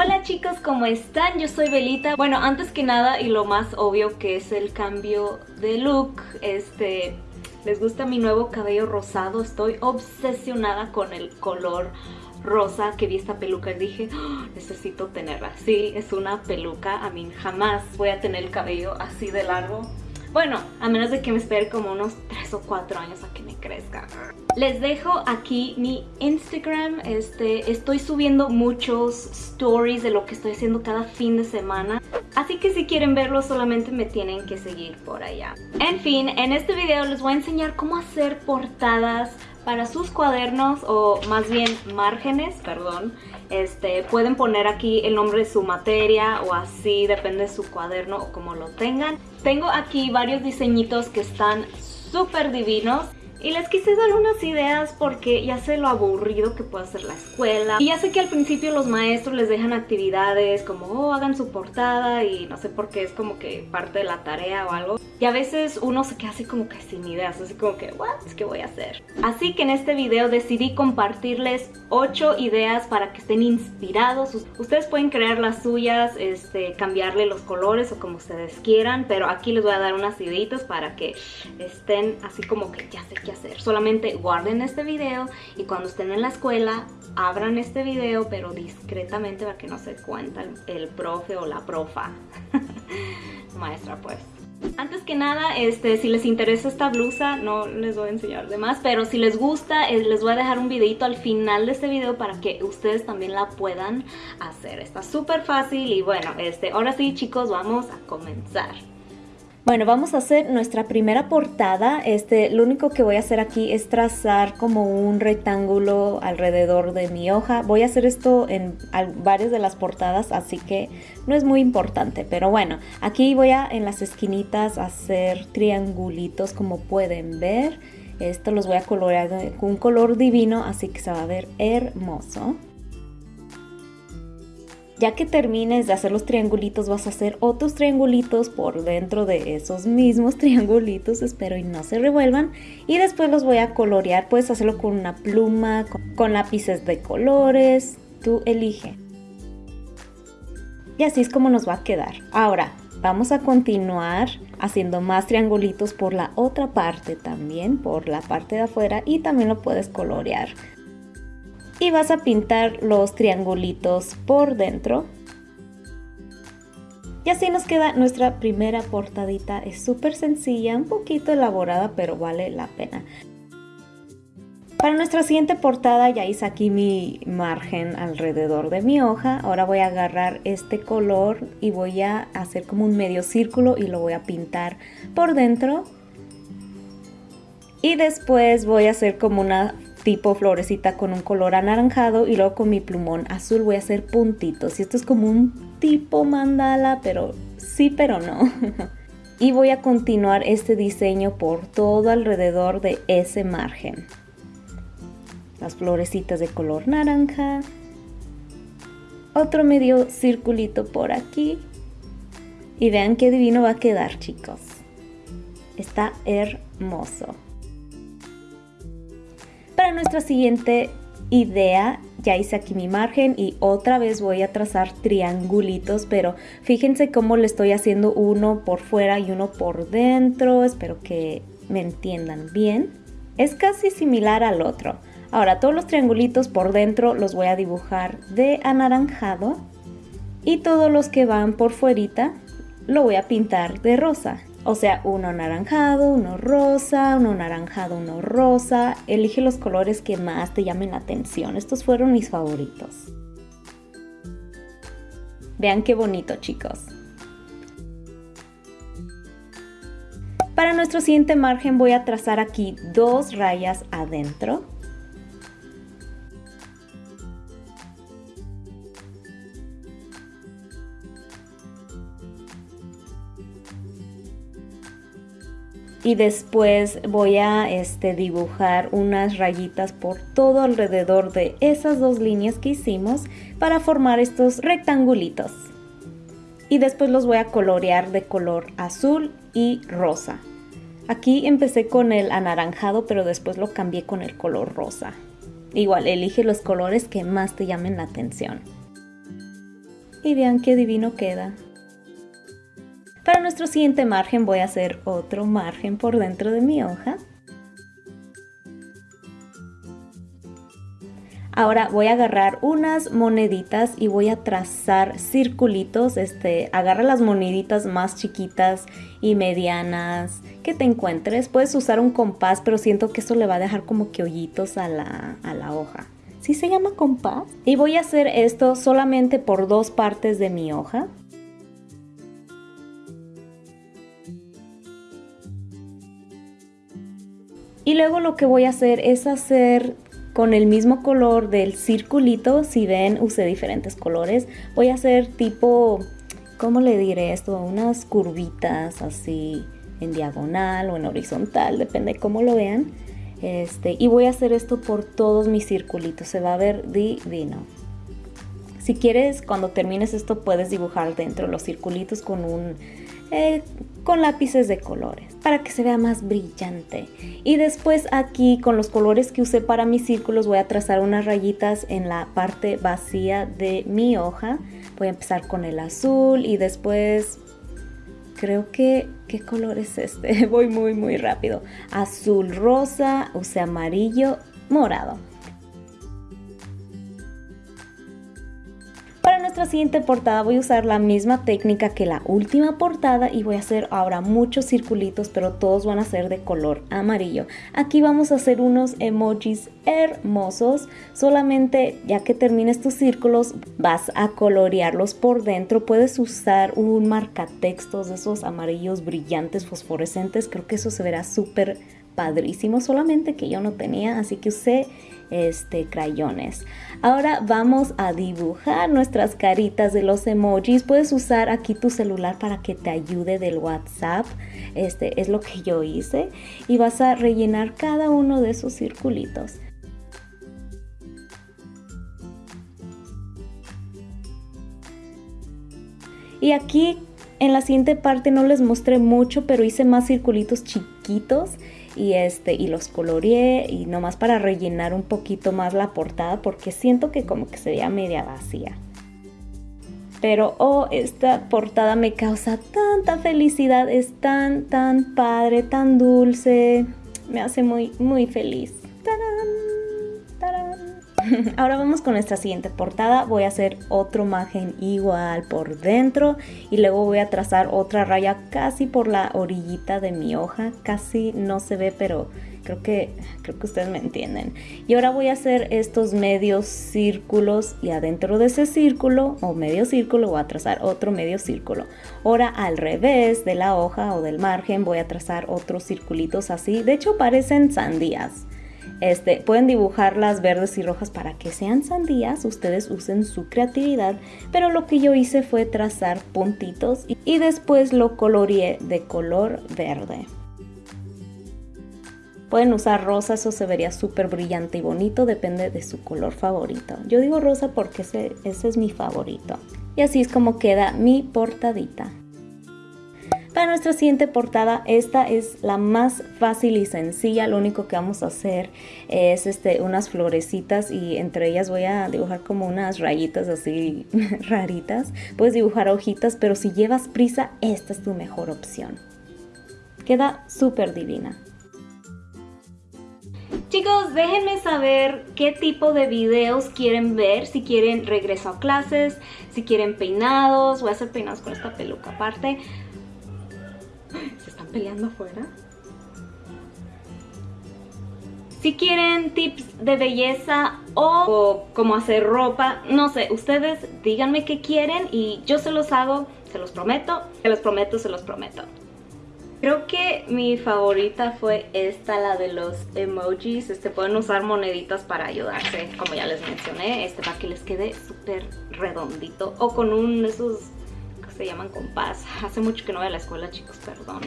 Hola chicos, ¿cómo están? Yo soy Belita. Bueno, antes que nada y lo más obvio que es el cambio de look, este, ¿les gusta mi nuevo cabello rosado? Estoy obsesionada con el color rosa que vi esta peluca y dije, "Oh, necesito tenerla. Sí, es una peluca, a mí jamás voy a tener el cabello así de largo. Bueno, a menos de que me espere como unos 3 o 4 años a que me crezca. Les dejo aquí mi Instagram. Este, estoy subiendo muchos stories de lo que estoy haciendo cada fin de semana. Así que si quieren verlo solamente me tienen que seguir por allá. En fin, en este video les voy a enseñar cómo hacer portadas para sus cuadernos o más bien márgenes, perdón. Este, pueden poner aquí el nombre de su materia o así, depende de su cuaderno o como lo tengan. Tengo aquí varios diseñitos que están súper divinos. Y les quise dar unas ideas porque ya sé lo aburrido que puede ser la escuela. Y ya sé que al principio los maestros les dejan actividades como, oh, hagan su portada y no sé por qué es como que parte de la tarea o algo. Y a veces uno se queda así como que sin ideas, así como que, what, ¿qué voy a hacer? Así que en este video decidí compartirles 8 ideas para que estén inspirados. Ustedes pueden crear las suyas, este, cambiarle los colores o como ustedes quieran, pero aquí les voy a dar unas ideitas para que estén así como que ya sé hacer. Solamente guarden este video y cuando estén en la escuela abran este video, pero discretamente para que no se cuenta el, el profe o la profa. Maestra pues. Antes que nada, este, si les interesa esta blusa, no les voy a enseñar de más, pero si les gusta, eh, les voy a dejar un videito al final de este video para que ustedes también la puedan hacer. Está súper fácil y bueno, este, ahora sí chicos, vamos a comenzar. Bueno, vamos a hacer nuestra primera portada. Este, lo único que voy a hacer aquí es trazar como un rectángulo alrededor de mi hoja. Voy a hacer esto en varias de las portadas, así que no es muy importante. Pero bueno, aquí voy a en las esquinitas hacer triangulitos como pueden ver. Esto los voy a colorear con un color divino, así que se va a ver hermoso. Ya que termines de hacer los triangulitos, vas a hacer otros triangulitos por dentro de esos mismos triangulitos, espero y no se revuelvan. Y después los voy a colorear, puedes hacerlo con una pluma, con, lápices de colores, tú elige. Y así es como nos va a quedar. Ahora, vamos a continuar haciendo más triangulitos por la otra parte también, por la parte de afuera y también lo puedes colorear y vas a pintar los triangulitos por dentro. Y así nos queda nuestra primera portadita. Es súper sencilla, un poquito elaborada, pero vale la pena. Para nuestra siguiente portada ya hice aquí mi margen alrededor de mi hoja. Ahora voy a agarrar este color y voy a hacer como un medio círculo y lo voy a pintar por dentro. Y después voy a hacer como una tipo florecita con un color anaranjado y luego con mi plumón azul. Voy a hacer puntitos. Y esto es como un tipo mandala pero sí pero no. Y voy a continuar este diseño por todo alrededor de ese margen. Las florecitas de color naranja. Otro medio circulito por aquí. Y vean qué divino va a quedar chicos. Está hermoso para nuestra siguiente idea ya hice aquí mi margen y otra vez voy a trazar triangulitos pero fíjense cómo le estoy haciendo uno por fuera y uno por dentro. Espero que me entiendan bien. Es casi similar al otro. Ahora todos los triangulitos por dentro los voy a dibujar de anaranjado y todos los que van por fuerita lo voy a pintar de rosa o sea, uno anaranjado, uno rosa, uno naranjado, uno rosa. Elige los colores que más te llamen la atención. Estos fueron mis favoritos. Vean qué bonito, chicos. Para nuestro siguiente margen voy a trazar aquí dos rayas adentro y después voy a este, dibujar unas rayitas por todo alrededor de esas dos líneas que hicimos para formar estos rectangulitos. y después los voy a colorear de color azul y rosa. Aquí empecé con el anaranjado, pero después lo cambié con el color rosa. Igual, elige los colores que más te llamen la atención. Y vean qué divino queda. Para nuestro siguiente margen voy a hacer otro margen por dentro de mi hoja. Ahora voy a agarrar unas moneditas y voy a trazar circulitos. Este, agarra las moneditas más chiquitas y medianas que te encuentres. Puedes usar un compás, pero siento que eso le va a dejar como que hoyitos a la, a la hoja. ¿Sí se llama compás? Y voy a hacer esto solamente por dos partes de mi hoja. Y luego lo que voy a hacer es hacer con el mismo color del circulito, si ven usé diferentes colores, voy a hacer tipo, ¿cómo le diré esto? Unas curvitas así en diagonal o en horizontal, depende de cómo lo vean. Este, y voy a hacer esto por todos mis circulitos, se va a ver divino. Si quieres, cuando termines esto puedes dibujar dentro los circulitos con un eh, con lápices de colores para que se vea más brillante. Y después aquí con los colores que usé para mis círculos voy a trazar unas rayitas en la parte vacía de mi hoja. Voy a empezar con el azul y después creo que ¿qué color es este? Voy muy muy rápido. Azul rosa, usé amarillo, morado. Siguiente portada voy a usar la misma técnica que la última portada y voy a hacer ahora muchos circulitos pero todos van a ser de color amarillo. Aquí vamos a hacer unos emojis hermosos, solamente ya que termines tus círculos vas a colorearlos por dentro. Puedes usar un marcatextos de esos amarillos brillantes fosforescentes, creo que eso se verá súper padrísimo, solamente que yo no tenía, así que usé este, crayones. Ahora vamos a dibujar nuestras caritas de los emojis. Puedes usar aquí tu celular para que te ayude del WhatsApp. Este es lo que yo hice. Y vas a rellenar cada uno de esos circulitos. Y aquí en la siguiente parte no les mostré mucho, pero hice más circulitos chiquitos y este y los coloreé y nomás para rellenar un poquito más la portada porque siento que como que sería media vacía. Pero oh, esta portada me causa tanta felicidad, es tan tan padre, tan dulce, me hace muy muy feliz. Ahora vamos con nuestra siguiente portada. Voy a hacer otro margen igual por dentro y luego voy a trazar otra raya casi por la orillita de mi hoja. Casi no se ve, pero creo que, creo que ustedes me entienden. Y ahora voy a hacer estos medios círculos y adentro de ese círculo o medio círculo voy a trazar otro medio círculo. Ahora al revés de la hoja o del margen voy a trazar otros circulitos así. De hecho parecen sandías. Este, pueden dibujarlas verdes y rojas para que sean sandías, ustedes usen su creatividad, pero lo que yo hice fue trazar puntitos y, después lo coloreé de color verde. Pueden usar rosa, eso se vería súper brillante y bonito, depende de su color favorito. Yo digo rosa porque ese es mi favorito. Y así es como queda mi portadita. Para nuestra siguiente portada, esta es la más fácil y sencilla. Lo único que vamos a hacer es este, unas florecitas y entre ellas voy a dibujar como unas rayitas así raritas. Puedes dibujar hojitas, pero si llevas prisa, esta es tu mejor opción. Queda súper divina. Chicos, déjenme saber qué tipo de videos quieren ver, si quieren regreso a clases, si quieren peinados, voy a hacer peinados con esta peluca aparte, ¿Se están peleando afuera? Si quieren tips de belleza o, cómo hacer ropa, no sé, ustedes díganme qué quieren y yo se los hago, se los prometo, se los prometo, se los prometo. Creo que mi favorita fue esta, la de los emojis. Este, pueden usar moneditas para ayudarse, como ya les mencioné. Este para que les quede súper redondito. O con un esos se llaman compás. Hace mucho que no voy a la escuela, chicos, perdón.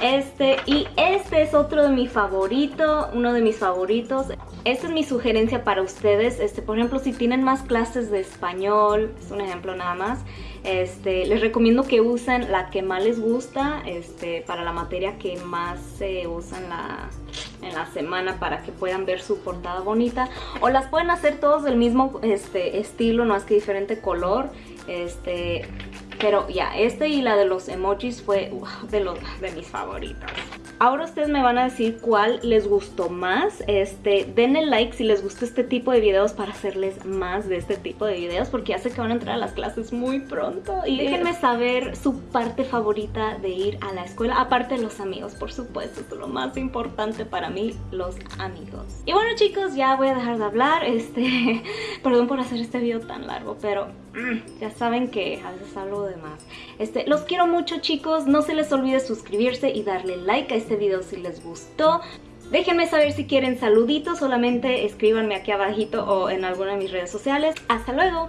Este, y este es otro de mis favoritos, uno de mis favoritos. Esta es mi sugerencia para ustedes. Este, por ejemplo, si tienen más clases de español, es un ejemplo nada más. Este, les recomiendo que usen la que más les gusta este, para la materia que más se usa en la, en la semana para que puedan ver su portada bonita. O las pueden hacer todos del mismo este, estilo, no es que diferente color. Este, pero ya, este y la de los emojis fue de, los, de mis favoritas. Ahora ustedes me van a decir cuál les gustó más. Este, denle like si les gusta este tipo de videos para hacerles más de este tipo de videos porque ya sé que van a entrar a las clases muy pronto. Y déjenme saber su parte favorita de ir a la escuela, aparte de los amigos, por supuesto, es lo más importante para mí, los amigos. Y bueno chicos, ya voy a dejar de hablar, este, perdón por hacer este video tan largo, pero ya saben que a veces hablo de más. Este, los quiero mucho chicos, no se les olvide suscribirse y darle like a este video si les gustó. Déjenme saber si quieren saluditos, solamente escríbanme aquí abajito o en alguna de mis redes sociales. ¡Hasta luego!